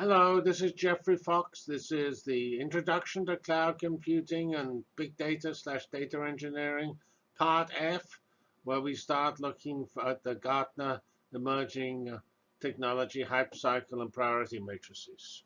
Hello, this is Geoffrey Fox. This is the Introduction to Cloud Computing and Big Data slash Data Engineering, Part F, where we start looking at the Gartner Emerging uh, Technology Hype Cycle and Priority Matrices.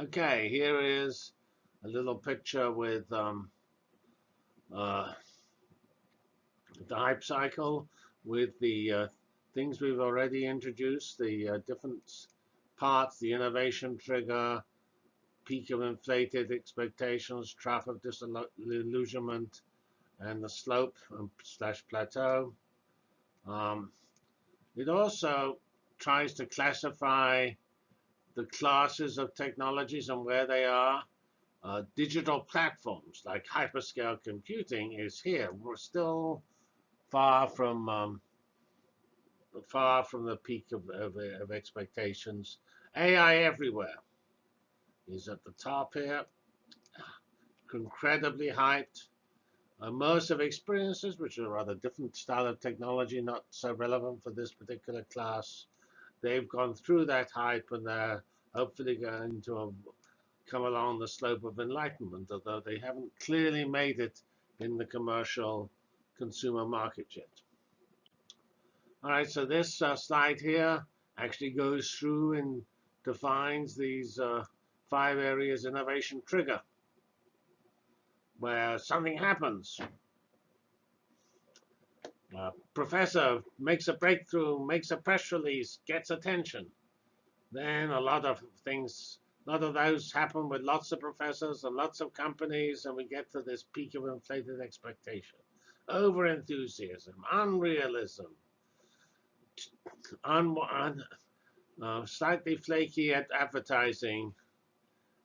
Okay, here is a little picture with um, uh, the hype cycle with the uh, things we've already introduced, the uh, different parts, the innovation trigger, peak of inflated expectations, trough of disillusionment, and the slope um, slash plateau. Um, it also tries to classify the classes of technologies and where they are. Uh, digital platforms like hyperscale computing is here. We're still far from um, far from the peak of, of, of, expectations. AI everywhere is at the top here. Incredibly hyped. Immersive experiences, which are a rather different style of technology, not so relevant for this particular class they've gone through that hype and they're hopefully going to come along the slope of enlightenment, although they haven't clearly made it in the commercial consumer market yet. All right, so this uh, slide here actually goes through and defines these uh, five areas innovation trigger, where something happens. A professor makes a breakthrough, makes a press release, gets attention. Then a lot of things, a lot of those happen with lots of professors and lots of companies, and we get to this peak of inflated expectation. Over-enthusiasm, unrealism, un, un uh, slightly flaky at advertising,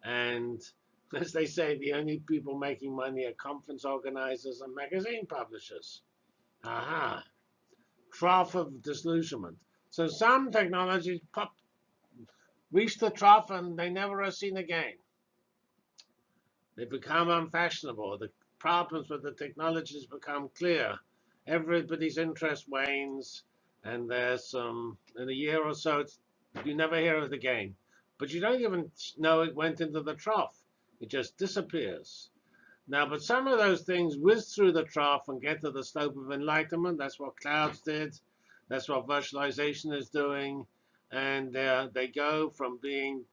and as they say, the only people making money are conference organizers and magazine publishers. Aha. Trough of disillusionment. So some technologies pop, reach the trough and they never are seen again. They become unfashionable. The problems with the technologies become clear. Everybody's interest wanes, and there's some in a year or so you never hear of it again. But you don't even know it went into the trough. It just disappears. Now, but some of those things whiz through the trough and get to the slope of enlightenment. That's what clouds did. That's what virtualization is doing. And uh, they go from being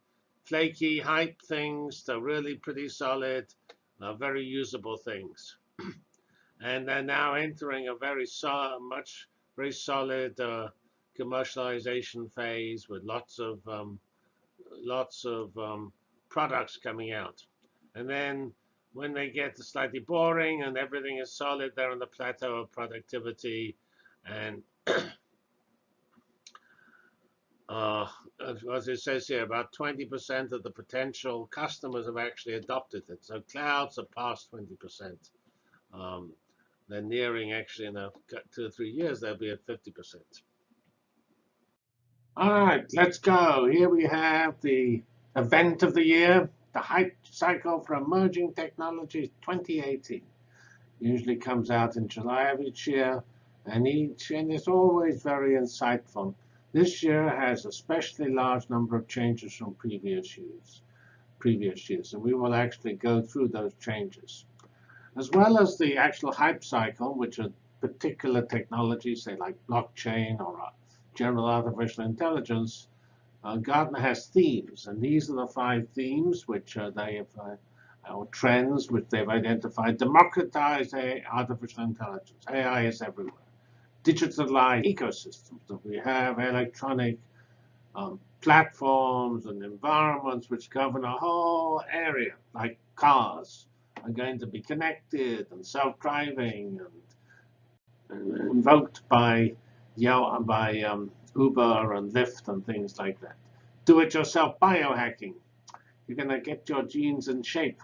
flaky hype things to really pretty solid, uh, very usable things. and they're now entering a very so much very solid uh, commercialization phase with lots of um, lots of um, products coming out. And then when they get slightly boring and everything is solid, they're on the plateau of productivity. And uh, as it says here, about 20% of the potential customers have actually adopted it. So clouds are past 20%. Um, they're nearing, actually, in a two or three years, they'll be at 50%. All right, let's go. Here we have the event of the year, the hype cycle for emerging technologies 2018 usually comes out in July of each year, and each and it's always very insightful. This year has a especially large number of changes from previous years. previous years. And we will actually go through those changes. As well as the actual hype cycle, which are particular technologies, say like blockchain or uh, general artificial intelligence, uh, Gartner has themes. And these are the five themes which uh, they have, uh, or trends which they've identified. Democratize artificial intelligence. AI is everywhere. Digitalize ecosystems. that we have electronic um, platforms and environments which govern a whole area, like cars, are going to be connected and self-driving and, invoked by by um, Uber and Lyft and things like that. Do-it-yourself biohacking. You're going to get your genes in shape.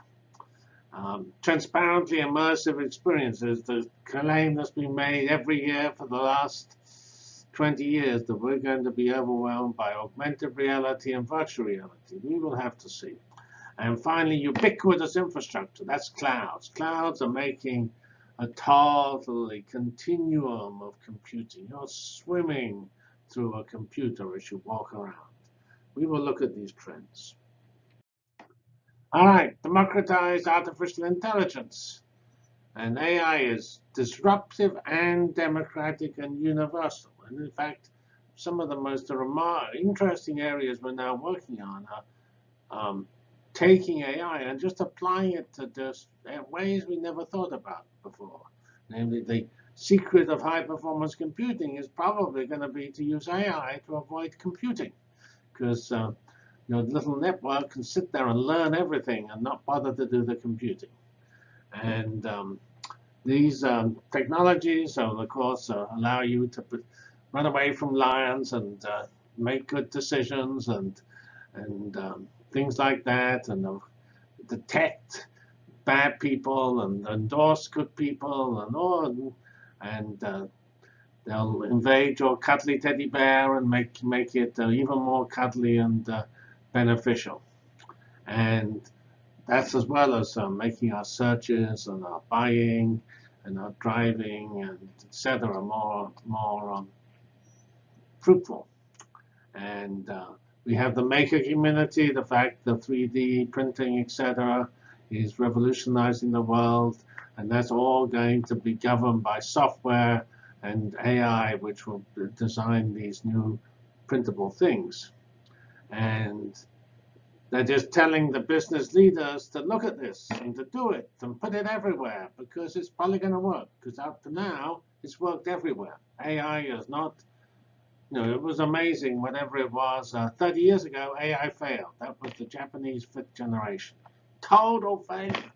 Um, transparently immersive experiences, the claim that's been made every year for the last 20 years that we're going to be overwhelmed by augmented reality and virtual reality. We will have to see. And finally, ubiquitous infrastructure. That's clouds. Clouds are making a totally continuum of computing. You're swimming through a computer as you walk around. We will look at these trends. All right, democratized artificial intelligence. And AI is disruptive and democratic and universal. And in fact, some of the most interesting areas we're now working on are um, taking AI and just applying it to just uh, ways we never thought about before. Namely, the secret of high-performance computing is probably going to be to use AI to avoid computing. Because uh, your little network can sit there and learn everything and not bother to do the computing. And um, these um, technologies, of course, uh, allow you to run away from lions and uh, make good decisions and and um, things like that, and uh, detect bad people and endorse good people and all, and uh, they'll invade your cuddly teddy bear and make make it uh, even more cuddly and uh, beneficial. And that's as well as uh, making our searches and our buying and our driving and etc. more more um, fruitful. And uh, we have the maker community, the fact that 3D printing, etc., is revolutionizing the world. And that's all going to be governed by software and AI, which will design these new printable things. And they're just telling the business leaders to look at this and to do it and put it everywhere because it's probably going to work. Because up to now, it's worked everywhere. AI is not you know, it was amazing whatever it was. Uh, 30 years ago, AI failed. That was the Japanese fifth generation. Total failure.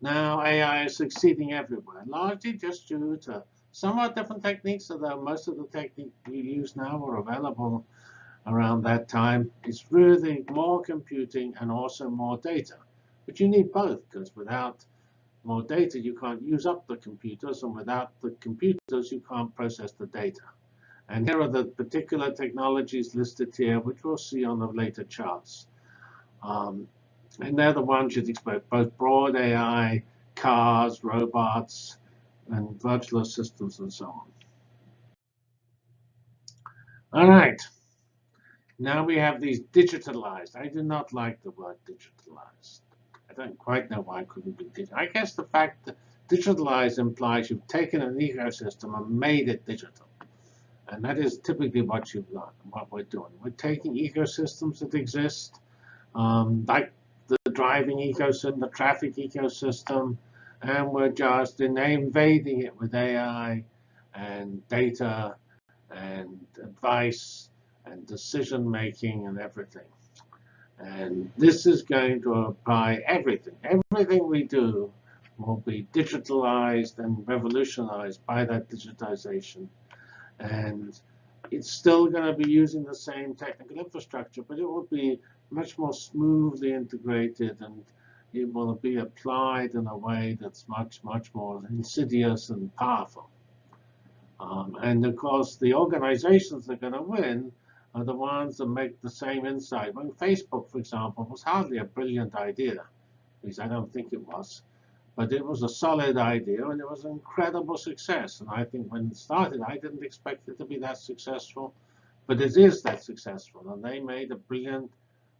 Now AI is succeeding everywhere, largely just due to somewhat different techniques, although most of the techniques we use now were available around that time. It's really more computing and also more data. But you need both, because without more data, you can't use up the computers, and without the computers, you can't process the data. And here are the particular technologies listed here, which we'll see on the later charts. Um, and they're the ones you'd expect, both broad AI, cars, robots, and virtual assistants, and so on. All right. Now we have these digitalized. I do not like the word digitalized. I don't quite know why it couldn't be digital. I guess the fact that digitalized implies you've taken an ecosystem and made it digital. And that is typically what you've done, what we're doing. We're taking ecosystems that exist, um, like driving ecosystem, the traffic ecosystem, and we're just invading it with AI and data and advice and decision making and everything. And this is going to apply everything. Everything we do will be digitalized and revolutionized by that digitization. And it's still going to be using the same technical infrastructure, but it will be much more smoothly integrated and it will be applied in a way that's much, much more insidious and powerful. Um, and of course, the organizations that are going to win are the ones that make the same insight. When Facebook, for example, was hardly a brilliant idea, at least I don't think it was. But it was a solid idea, and it was an incredible success. And I think when it started, I didn't expect it to be that successful. But it is that successful. And they made a brilliant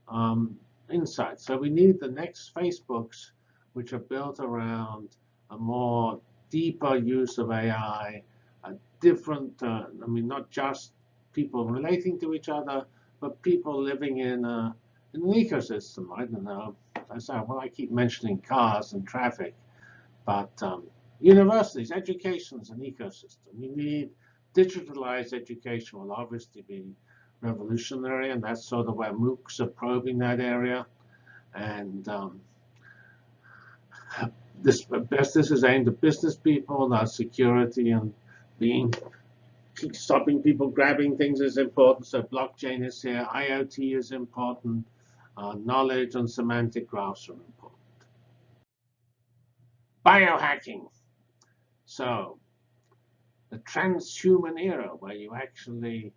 um, insights. So we need the next Facebooks, which are built around a more deeper use of AI, a different, uh, I mean, not just people relating to each other, but people living in, a, in an ecosystem. I don't know. I say, well, I keep mentioning cars and traffic, but um, universities, education is an ecosystem. You need digitalized education will obviously be revolutionary, and that's sort of where MOOCs are probing that area. And um, this business is aimed at business people, not security and being stopping people grabbing things is important. So blockchain is here, IoT is important, uh, knowledge and semantic graphs are important. Biohacking. So the transhuman era where you actually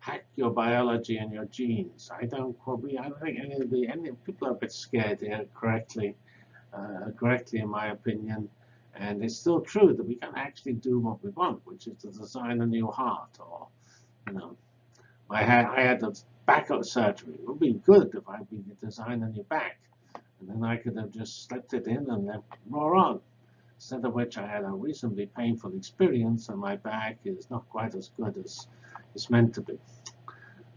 hack your biology and your genes. I don't probably, I don't think any of the any people are a bit scared here correctly, uh, correctly in my opinion. And it's still true that we can actually do what we want, which is to design a new heart or, you know, I had I had a back surgery. It would be good if I could design a new back, and then I could have just slipped it in and then roll on. Instead of which I had a reasonably painful experience, and my back is not quite as good as it's meant to be.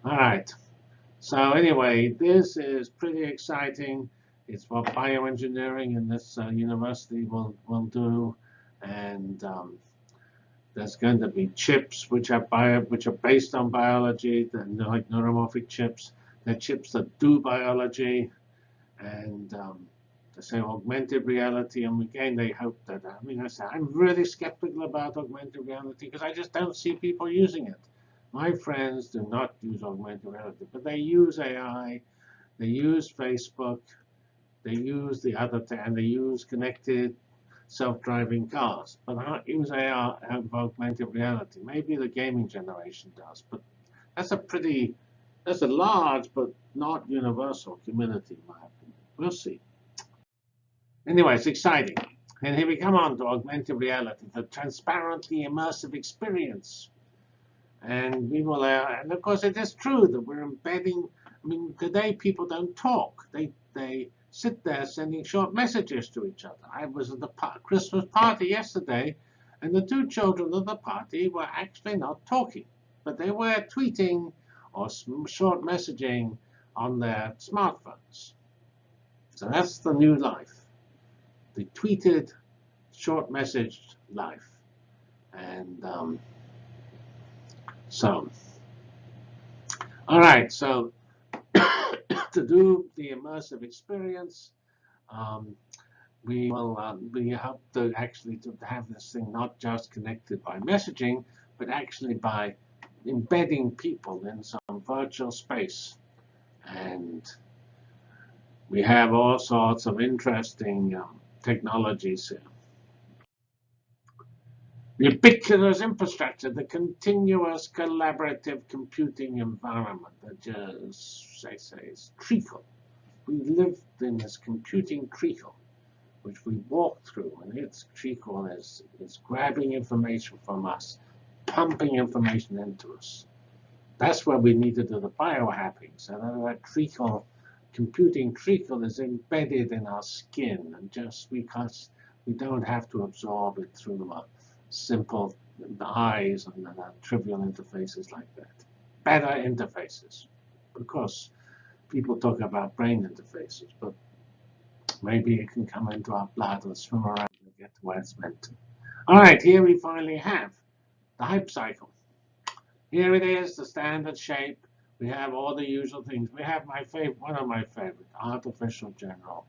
All right. So anyway, this is pretty exciting. It's what bioengineering in this uh, university will, will do. And um, there's going to be chips which are bio, which are based on biology, they're like neuromorphic chips. They're chips that do biology. And um, they say augmented reality. And again, they hope that, I mean, I say, I'm really skeptical about augmented reality because I just don't see people using it. My friends do not use augmented reality, but they use AI, they use Facebook, they use the other, and they use connected self-driving cars, but I use AR and augmented reality. Maybe the gaming generation does, but that's a pretty, that's a large but not universal community, in my opinion. We'll see. Anyway, it's exciting. And here we come on to augmented reality, the transparently immersive experience. And we will, uh, and of course, it is true that we're embedding. I mean, today people don't talk; they they sit there sending short messages to each other. I was at the Christmas party yesterday, and the two children of the party were actually not talking, but they were tweeting or short messaging on their smartphones. So that's the new life, the tweeted, short messaged life. And um, so, all right, so to do the immersive experience, um, we will uh, we hope to actually to have this thing not just connected by messaging, but actually by embedding people in some virtual space. And we have all sorts of interesting um, technologies here ubiquitous infrastructure, the continuous collaborative computing environment that just, say, is treacle. We live in this computing treacle, which we walk through, and its treacle is, is grabbing information from us, pumping information into us. That's where we need to do the biohacking. So that, that treacle, computing treacle is embedded in our skin, and just because we don't have to absorb it through a simple eyes and uh, trivial interfaces like that. Better interfaces. Of course, people talk about brain interfaces, but maybe it can come into our blood and swim around and get to where it's meant to. All right, here we finally have the hype cycle. Here it is, the standard shape. We have all the usual things. We have my favorite, one of my favorite, artificial general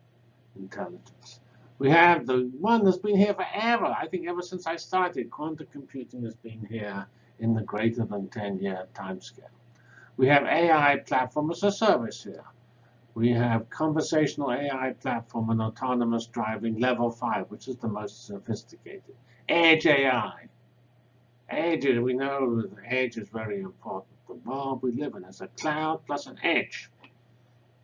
intelligence. We have the one that's been here forever. I think ever since I started, quantum computing has been here in the greater than 10-year timescale. We have AI platform as a service here. We have conversational AI platform and autonomous driving level 5, which is the most sophisticated. Edge AI. Edge, we know that edge is very important. The world we live in is a cloud plus an edge.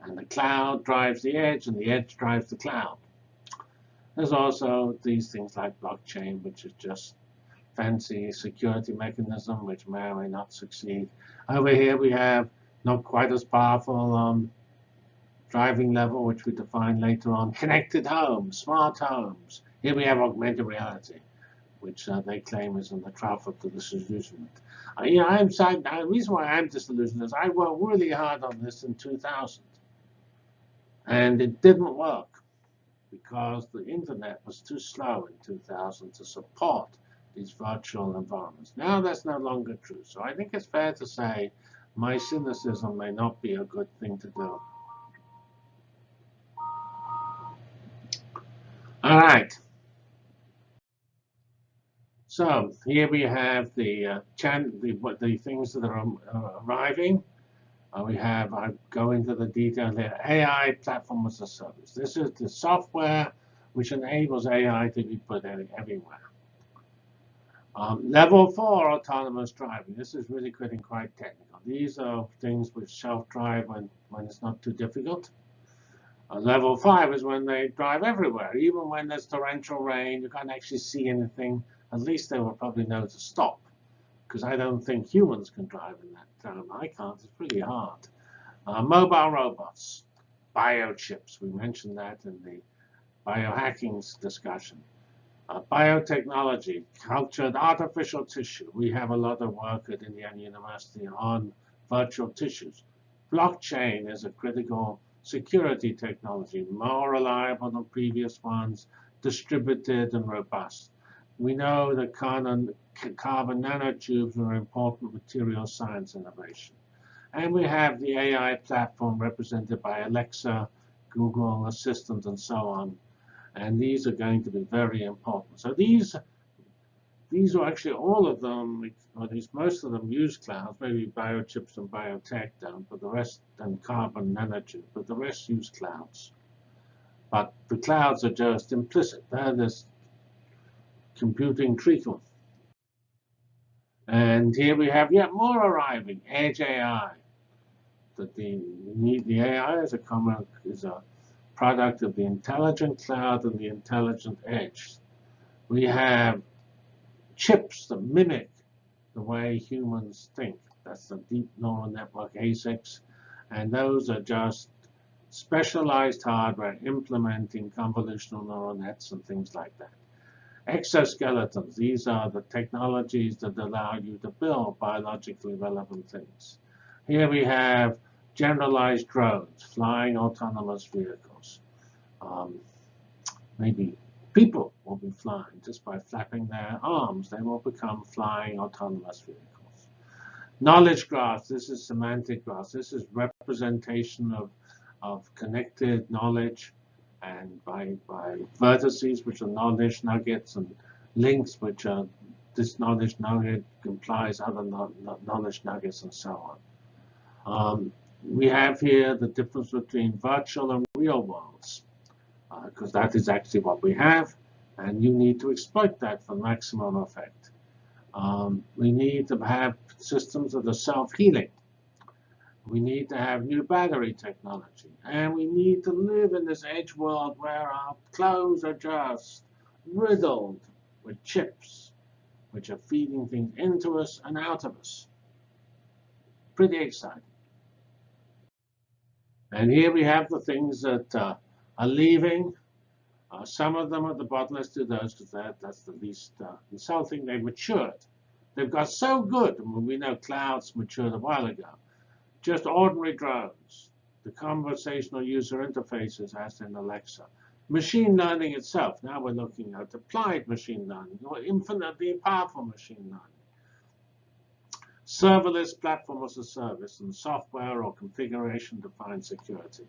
And the cloud drives the edge, and the edge drives the cloud. There's also these things like blockchain, which is just fancy security mechanism, which may or may not succeed. Over here we have not quite as powerful um, driving level, which we define later on, connected homes, smart homes. Here we have augmented reality, which uh, they claim is in the trough of the disillusionment. Uh, you know, I'm sad. The reason why I'm disillusioned is I worked really hard on this in 2000, and it didn't work because the internet was too slow in 2000 to support these virtual environments. Now that's no longer true. So I think it's fair to say my cynicism may not be a good thing to do. All right. So here we have the uh, the, the things that are uh, arriving. Uh, we have, I go into the detail here, AI platform as a service. This is the software which enables AI to be put everywhere. Um, level four autonomous driving. This is really getting quite technical. These are things which self-drive when, when it's not too difficult. Uh, level five is when they drive everywhere. Even when there's torrential rain, you can't actually see anything. At least they will probably know to stop. Because I don't think humans can drive in that time. I can't. It's pretty hard. Uh, mobile robots, biochips. We mentioned that in the biohacking discussion. Uh, biotechnology, cultured artificial tissue. We have a lot of work at Indiana University on virtual tissues. Blockchain is a critical security technology, more reliable than previous ones, distributed and robust. We know that carbon, carbon nanotubes are important material science innovation. And we have the AI platform represented by Alexa, Google Assistant, and so on. And these are going to be very important. So these these are actually all of them, or at least most of them use clouds, maybe biochips and biotech don't, but the rest, and carbon nanotube, but the rest use clouds. But the clouds are just implicit. They're this computing treacle. And here we have yet more arriving, Edge AI. That the, the AI is a common is a product of the intelligent cloud and the intelligent edge. We have chips that mimic the way humans think. That's the deep neural network ASICs. And those are just specialized hardware implementing convolutional neural nets and things like that. Exoskeletons, these are the technologies that allow you to build biologically relevant things. Here we have generalized drones, flying autonomous vehicles. Um, maybe people will be flying just by flapping their arms. They will become flying autonomous vehicles. Knowledge graphs, this is semantic graphs. This is representation of, of connected knowledge and by, by vertices, which are knowledge nuggets, and links, which are this knowledge nugget implies other knowledge nuggets, and so on. Um, we have here the difference between virtual and real worlds because uh, that is actually what we have, and you need to exploit that for maximum effect. Um, we need to have systems that are self-healing. We need to have new battery technology. And we need to live in this edge world where our clothes are just riddled with chips, which are feeding things into us and out of us. Pretty exciting. And here we have the things that uh, are leaving. Uh, some of them at the bottom, let's do those because that, that's the least uh, insulting. They've matured. They've got so good. I mean, we know clouds matured a while ago. Just ordinary drones. The conversational user interfaces as in Alexa. Machine learning itself. Now we're looking at applied machine learning or infinitely powerful machine learning. Serverless platform as a service and software or configuration-defined security.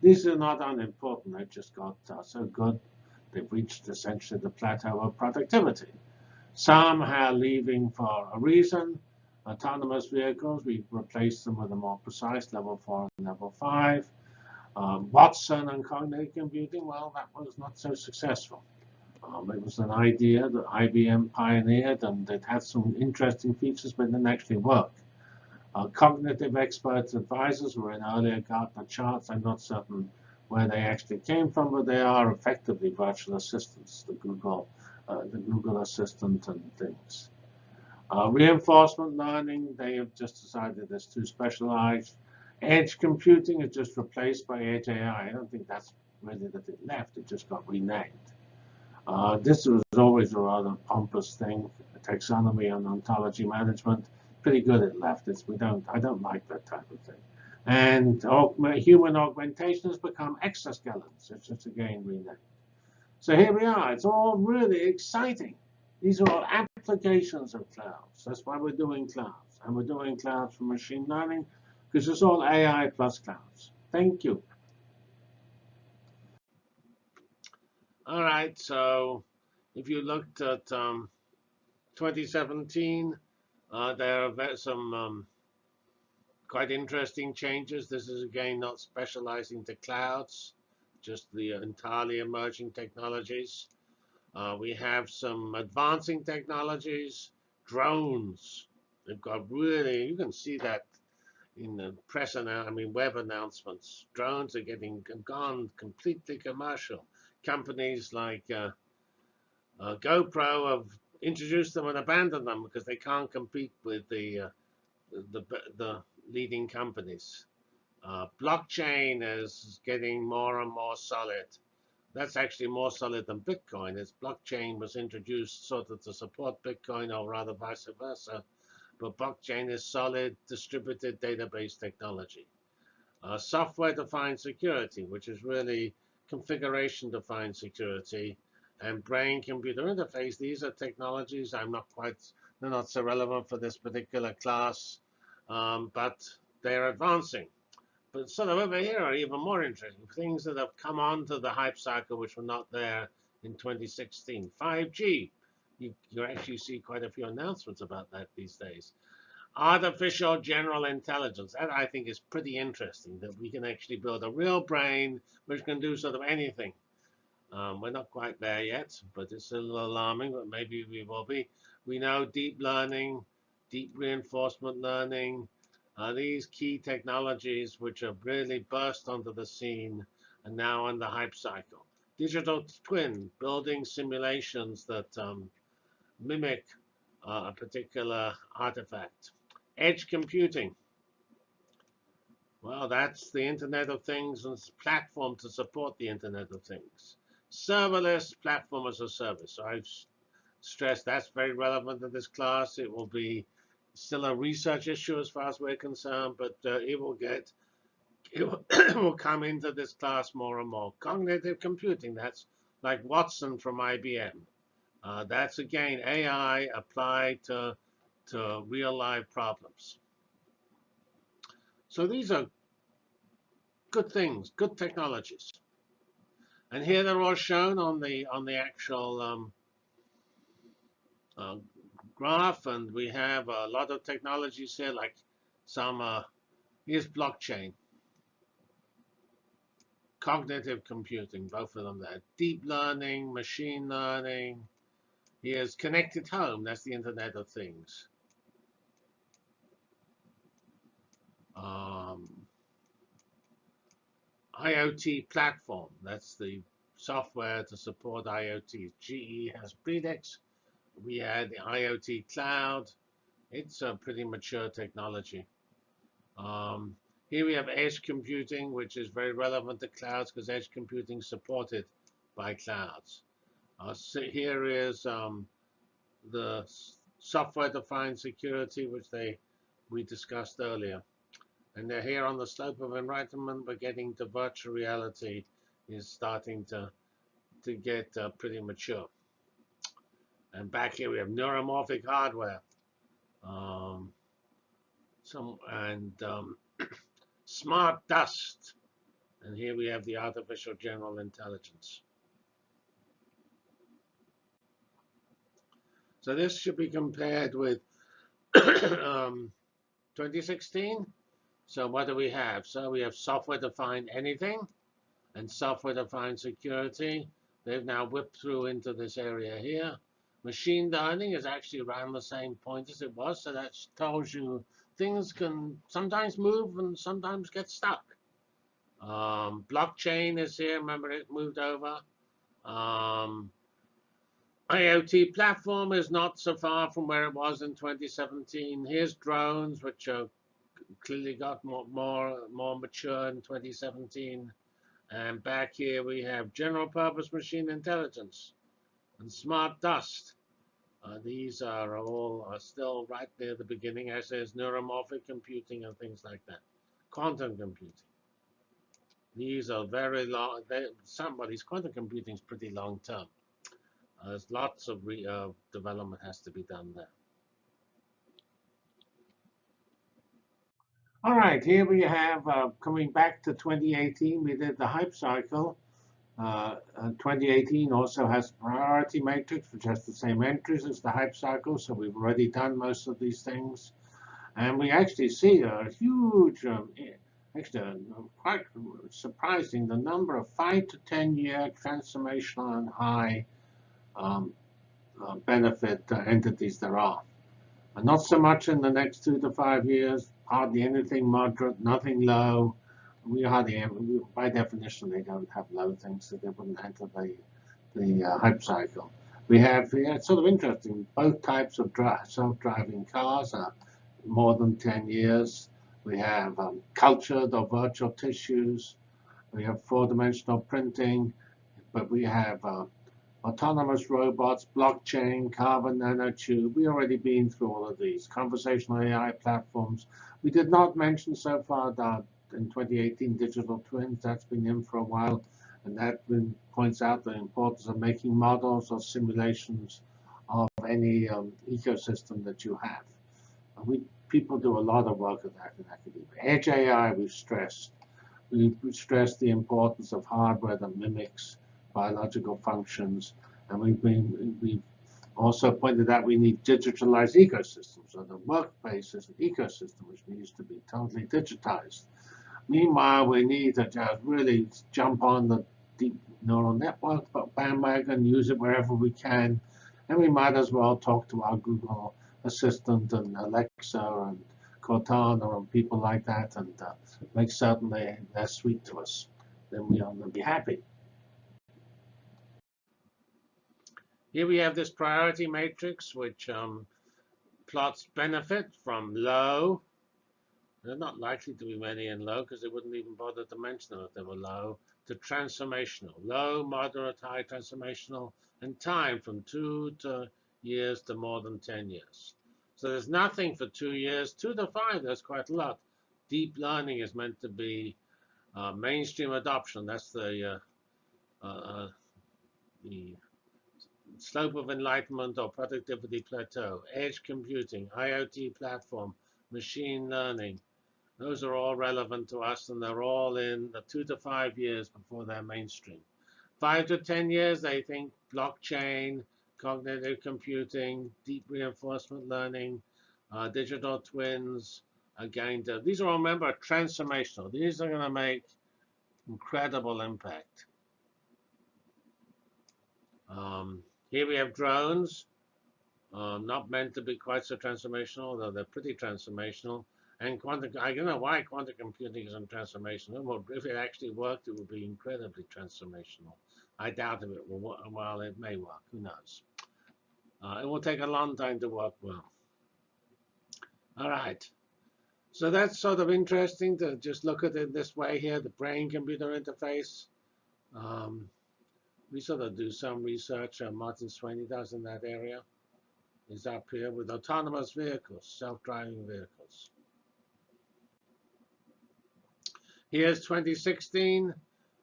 These are not unimportant. They just got uh, so good, they've reached essentially the plateau of productivity. Some are leaving for a reason. Autonomous vehicles, we replaced them with a more precise level 4 and level 5. Um, Watson and cognitive computing, well, that was not so successful. Um, it was an idea that IBM pioneered, and it had some interesting features, but didn't actually work. Uh, cognitive experts advisors were in earlier Gartner charts. I'm not certain where they actually came from, but they are effectively virtual assistants, the Google, uh, the Google Assistant and things. Uh, reinforcement learning, they have just decided it's too specialized. Edge computing is just replaced by Edge AI. I don't think that's really that it left. It just got renamed. Uh, this was always a rather pompous thing, taxonomy and ontology management. Pretty good at leftists. We don't. I don't like that type of thing. And augment, human augmentation has become exoskeletons. It's just again renamed. So here we are. It's all really exciting. These are all applications of clouds. That's why we're doing clouds. And we're doing clouds for machine learning because it's all AI plus clouds. Thank you. All right, so if you looked at um, 2017, uh, there are some um, quite interesting changes. This is again not specializing to clouds, just the entirely emerging technologies. Uh, we have some advancing technologies, drones. They've got really, you can see that in the press, and I mean web announcements. Drones are getting gone completely commercial. Companies like uh, uh, GoPro have introduced them and abandoned them because they can't compete with the uh, the, the leading companies. Uh, blockchain is getting more and more solid. That's actually more solid than Bitcoin. As blockchain was introduced sort of to support Bitcoin, or rather vice versa. But blockchain is solid distributed database technology. Uh, Software-defined security, which is really configuration-defined security, and brain-computer interface. These are technologies I'm not quite, they're not so relevant for this particular class, um, but they're advancing. But sort of over here are even more interesting things that have come onto the hype cycle which were not there in 2016. 5G. You, you actually see quite a few announcements about that these days. Artificial general intelligence. That I think is pretty interesting, that we can actually build a real brain which can do sort of anything. Um, we're not quite there yet, but it's a little alarming, but maybe we will be. We know deep learning, deep reinforcement learning, are these key technologies which have really burst onto the scene and now on the hype cycle. Digital twin, building simulations that um, mimic uh, a particular artifact. Edge computing. Well, that's the Internet of Things and platform to support the Internet of Things. Serverless platform as a service. I've stressed that's very relevant to this class. It will be still a research issue as far as we're concerned, but uh, it will get it will, will come into this class more and more. Cognitive computing, that's like Watson from IBM. Uh, that's again AI applied to to real life problems. So these are good things, good technologies. And here they're all shown on the on the actual um, uh, graph, and we have a lot of technologies here, like some, uh, here's blockchain, cognitive computing, both of them there, deep learning, machine learning, here's connected home, that's the Internet of Things. Um, IoT platform, that's the software to support IoT. GE has Predix, we had the IoT cloud. It's a pretty mature technology. Um, here we have edge computing, which is very relevant to clouds because edge computing is supported by clouds. Uh, so here is um, the software-defined security, which they we discussed earlier. And they're here on the slope of enlightenment, but getting to virtual reality is starting to to get uh, pretty mature. And back here we have neuromorphic hardware. Um, some and um, smart dust. And here we have the artificial general intelligence. So this should be compared with um, 2016. So what do we have? So we have software-defined anything and software-defined security. They've now whipped through into this area here. Machine learning is actually around the same point as it was, so that tells you things can sometimes move and sometimes get stuck. Um, blockchain is here. Remember, it moved over. Um, IoT platform is not so far from where it was in 2017. Here's drones, which are clearly got more, more, more mature in 2017. And back here we have general purpose machine intelligence and smart dust. Uh, these are all are still right near the beginning, as there's neuromorphic computing and things like that. Quantum computing. These are very long. They, somebody's quantum computing is pretty long term. Uh, there's lots of re, uh, development has to be done there. All right, here we have, uh, coming back to 2018, we did the hype cycle. Uh, 2018 also has priority matrix, which has the same entries as the hype cycle, so we've already done most of these things. And we actually see a huge, um, actually uh, quite surprising, the number of 5 to 10 year transformational and high um, uh, benefit uh, entities there are. And not so much in the next two to five years, hardly anything moderate, nothing low. We hardly, by definition, they don't have low things, so they wouldn't enter the the uh, hype cycle. We have, yeah, it's sort of interesting, both types of self-driving cars are more than 10 years. We have um, cultured or virtual tissues. We have four-dimensional printing, but we have uh, autonomous robots, blockchain, carbon nanotube. We already been through all of these. Conversational AI platforms. We did not mention so far that in 2018 digital twins. That's been in for a while, and that points out the importance of making models or simulations of any um, ecosystem that you have. And we people do a lot of work on that in academia. Edge AI, we've stressed. We've stressed the importance of hardware that mimics biological functions. And we've been we've also pointed out we need digitalized ecosystems. So the workplace is an ecosystem which needs to be totally digitized. Meanwhile, we need to just really jump on the deep neural network bandwagon, use it wherever we can. And we might as well talk to our Google Assistant and Alexa and Cortana and people like that and uh, make certain they, they're sweet to us. Then we are going to be happy. Here we have this priority matrix, which um, plots benefit from low. They're not likely to be many and low because they wouldn't even bother to mention them if they were low, to transformational. Low, moderate, high transformational, and time from two to years to more than 10 years. So there's nothing for two years. Two to five, there's quite a lot. Deep learning is meant to be uh, mainstream adoption. That's the uh, uh, the slope of enlightenment or productivity plateau, edge computing, IoT platform, machine learning. Those are all relevant to us, and they're all in the two to five years before they're mainstream. Five to 10 years, they think blockchain, cognitive computing, deep reinforcement learning, uh, digital twins are going to, these are all, remember, transformational. These are going to make incredible impact. Um, here we have drones, um, not meant to be quite so transformational, though they're pretty transformational. And quantum, I don't know why quantum computing isn't transformational. Well, if it actually worked, it would be incredibly transformational. I doubt if it will work. Well, it may work. Who knows? Uh, it will take a long time to work well. All right. So that's sort of interesting to just look at it this way here, the brain-computer interface. Um, we sort of do some research. Uh, Martin Swany does in that area. He's up here with autonomous vehicles, self-driving vehicles. Here's 2016.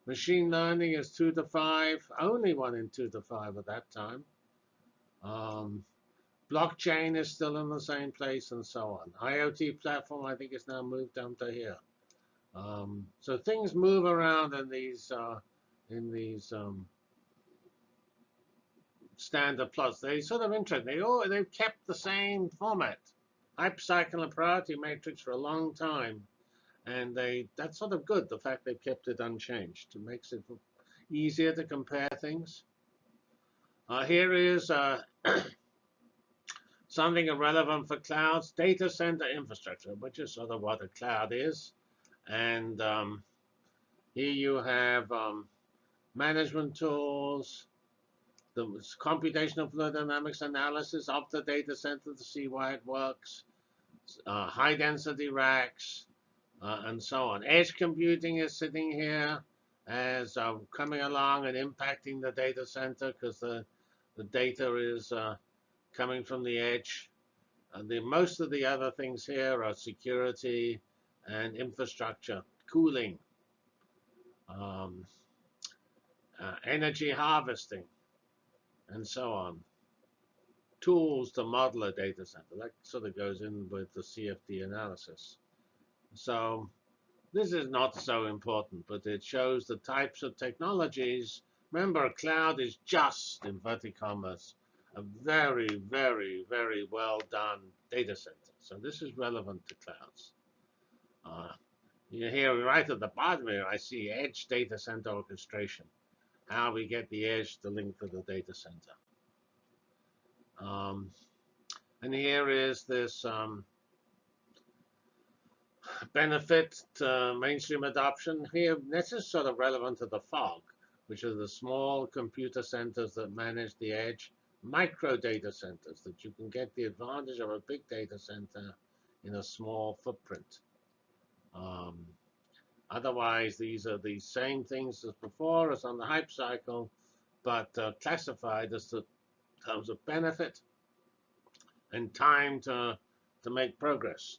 Machine learning is 2 to 5, only one in 2 to 5 at that time. Um, blockchain is still in the same place and so on. IoT platform, I think, is now moved down to here. Um, so things move around in these uh, in these um, standard plots. They sort of interesting. They all they've kept the same format, hypercycle and priority matrix for a long time, and they that's sort of good. The fact they've kept it unchanged. It makes it easier to compare things. Uh, here is uh, something relevant for clouds, data center infrastructure, which is sort of what a cloud is. And um, here you have um, management tools, the computational fluid dynamics analysis of the data center to see why it works, uh, high density racks, uh, and so on. Edge computing is sitting here as uh, coming along and impacting the data center because the, the data is uh, coming from the edge. And the, most of the other things here are security and infrastructure, cooling, um, uh, energy harvesting, and so on. Tools to model a data center. That sort of goes in with the CFD analysis. So this is not so important, but it shows the types of technologies. Remember, cloud is just, in commas, a very, very, very well done data center. So this is relevant to clouds. Uh, you here right at the bottom here, I see edge data center orchestration. How we get the edge to link to the data center. Um, and here is this um, benefit to mainstream adoption. Here, this is sort of relevant to the fog, which are the small computer centers that manage the edge, micro data centers that you can get the advantage of a big data center in a small footprint. Um, otherwise, these are the same things as before, as on the hype cycle, but uh, classified as the terms of benefit and time to, to make progress.